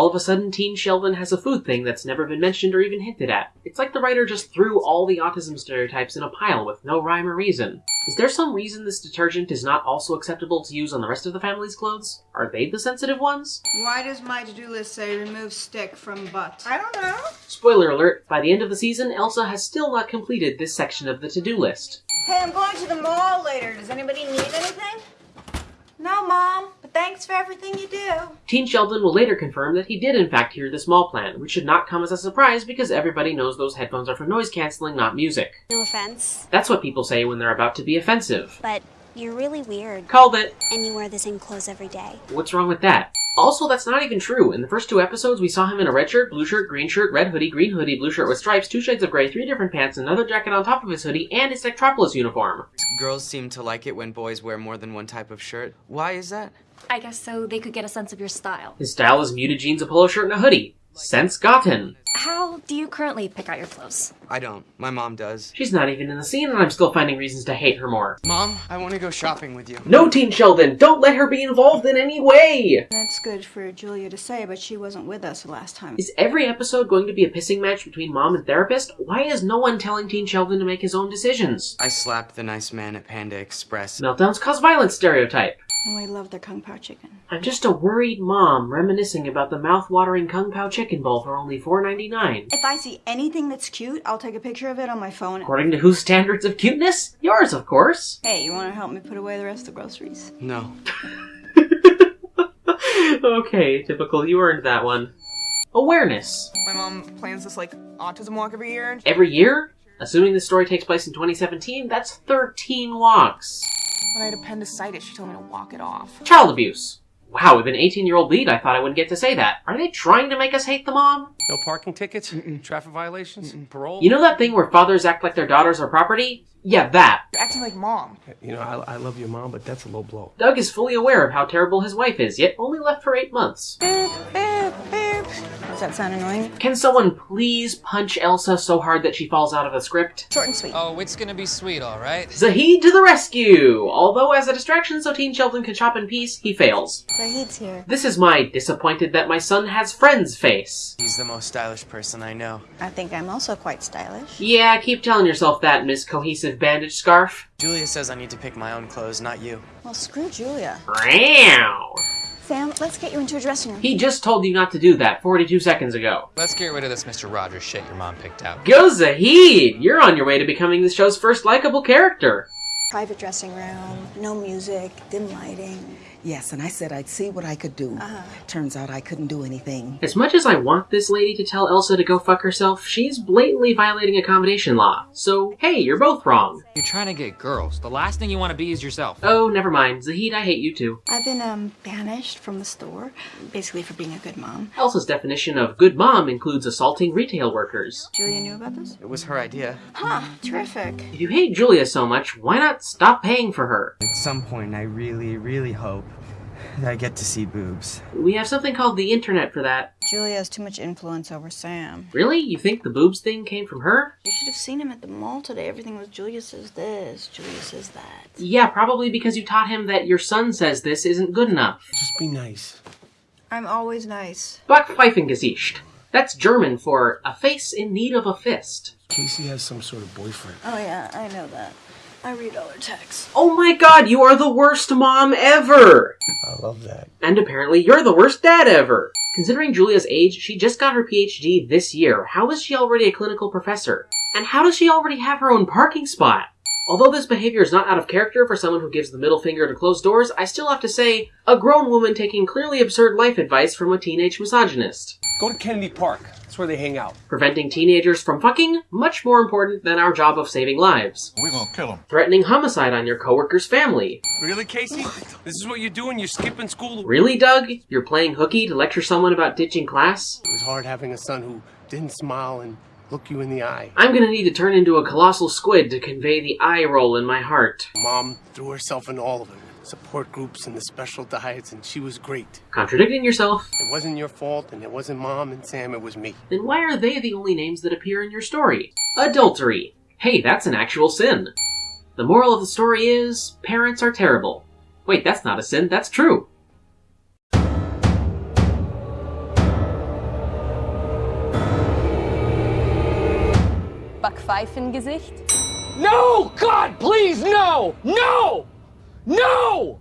all of a sudden Teen Sheldon has a food thing that's never been mentioned or even hinted at. It's like the writer just threw all the autism stereotypes in a pile with no rhyme or reason. Is there some reason this detergent is not also acceptable to use on the rest of the family's clothes? Are they the sensitive ones? Why does my to-do list say remove stick from butt? I don't know. Spoiler alert, by the end of the season, Elsa has still not completed this section of the to-do list. Hey, I'm going to the mall later. Does anybody need anything? No, Mom, thanks for everything you do. Teen Sheldon will later confirm that he did in fact hear the small plan, which should not come as a surprise because everybody knows those headphones are for noise cancelling, not music. No offense, That's what people say when they're about to be offensive. but you're really weird. Called it. And you wear the same clothes every day. What's wrong with that? Also, that's not even true. In the first two episodes, we saw him in a red shirt, blue shirt, green shirt, red hoodie, green hoodie, blue shirt with stripes, two shades of gray, three different pants, another jacket on top of his hoodie, and his Techtropolis uniform. Girls seem to like it when boys wear more than one type of shirt. Why is that? I guess so they could get a sense of your style. His style is muted jeans, a polo shirt, and a hoodie. Sense gotten. How do you currently pick out your clothes? I don't. My mom does. She's not even in the scene, and I'm still finding reasons to hate her more. Mom, I want to go shopping with you. No, Teen Sheldon, don't let her be involved in any way! That's good for Julia to say, but she wasn't with us the last time. Is every episode going to be a pissing match between mom and therapist? Why is no one telling Teen Sheldon to make his own decisions? I slapped the nice man at Panda Express. Meltdowns cause violence stereotype. And we love their kung pao chicken. I'm just a worried mom reminiscing about the mouth-watering Kung Pao chicken bowl for only $4.99. If I see anything that's cute, I'll take a picture of it on my phone. According to whose standards of cuteness? Yours, of course. Hey, you want to help me put away the rest of the groceries? No. okay, typical. You earned that one. Awareness. My mom plans this like autism walk every year. Every year? Assuming the story takes place in 2017, that's 13 walks. When I had appendicitis, she told me to walk it off. Child abuse. Wow, with an 18 year old lead, I thought I wouldn't get to say that. Are they trying to make us hate the mom? No parking tickets, traffic violations, parole. You know that thing where fathers act like their daughters are property? Yeah, that. You're acting like mom. You know, I, I love your mom, but that's a low blow. Doug is fully aware of how terrible his wife is, yet only left for eight months. Boop, boop, boop. Does that sound annoying? Can someone please punch Elsa so hard that she falls out of the script? Short and sweet. Oh, it's gonna be sweet, alright? Zahid to the rescue! Although, as a distraction so Teen Sheldon can shop in peace, he fails. Zahid's here. This is my disappointed that my son has friends face. He's the most stylish person I know. I think I'm also quite stylish. Yeah, keep telling yourself that, Miss Cohesive Bandage Scarf. Julia says I need to pick my own clothes, not you. Well, screw Julia. Meow. Sam, let's get you into a dressing room. He just told you not to do that 42 seconds ago. Let's get rid of this Mr. Rogers shit your mom picked out. Go Zahid! You're on your way to becoming the show's first likable character. Private dressing room, no music, dim lighting. Yes, and I said I'd see what I could do. Uh-huh. Turns out I couldn't do anything. As much as I want this lady to tell Elsa to go fuck herself, she's blatantly violating accommodation law. So, hey, you're both wrong. You're trying to get girls. The last thing you want to be is yourself. Oh, never mind. Zahid, I hate you too. I've been um banished from the store, basically for being a good mom. Elsa's definition of good mom includes assaulting retail workers. Julia knew about this? It was her idea. Huh, terrific. If you hate Julia so much, why not stop paying for her? At some point, I really, really hope that I get to see boobs. We have something called the internet for that. Julia has too much influence over Sam. Really? You think the boobs thing came from her? You should have seen him at the mall today. Everything was Julia says this, Julia says that. Yeah, probably because you taught him that your son says this isn't good enough. Just be nice. I'm always nice. Backpfeifengesicht. That's German for a face in need of a fist. Casey has some sort of boyfriend. Oh yeah, I know that. I read all her texts. Oh my god, you are the worst mom ever! Love that. And apparently you're the worst dad ever! Considering Julia's age, she just got her PhD this year. How is she already a clinical professor? And how does she already have her own parking spot? Although this behavior is not out of character for someone who gives the middle finger to closed doors, I still have to say, a grown woman taking clearly absurd life advice from a teenage misogynist. Go to Kennedy Park. That's where they hang out. Preventing teenagers from fucking, much more important than our job of saving lives. We're gonna kill him. Threatening homicide on your coworker's family. Really, Casey? this is what you're doing? You're skipping school? Really, Doug? You're playing hooky to lecture someone about ditching class? It was hard having a son who didn't smile and look you in the eye. I'm gonna need to turn into a colossal squid to convey the eye roll in my heart. Mom threw herself into all of it. Support groups and the special diets, and she was great. Contradicting yourself. It wasn't your fault, and it wasn't Mom and Sam, it was me. Then why are they the only names that appear in your story? Adultery. Hey, that's an actual sin. The moral of the story is parents are terrible. Wait, that's not a sin, that's true. Backpfeifengesicht? No, God, please, no! No! No!